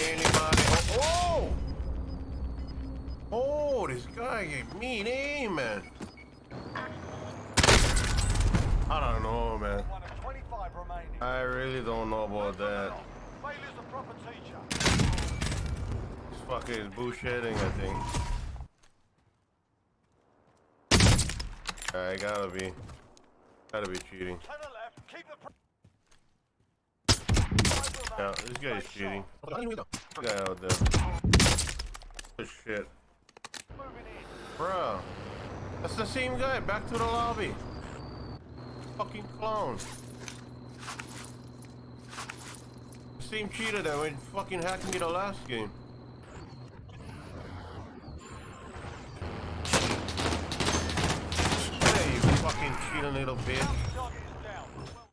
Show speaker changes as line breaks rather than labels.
anybody. Oh! Oh, oh this guy gave me an aim, man. I don't know, man.
One of 25 remaining.
I really don't know about that. This fucking is bullshitting, I think. I gotta be. Gotta be cheating.
To the left. Keep the. Pr-
Yeah, this guy is cheating. Guy out there. Oh shit. Bro. That's the same guy. Back to the lobby. Fucking clone. Same cheater that went fucking hacking me the last game. Hey, you fucking cheating little bitch.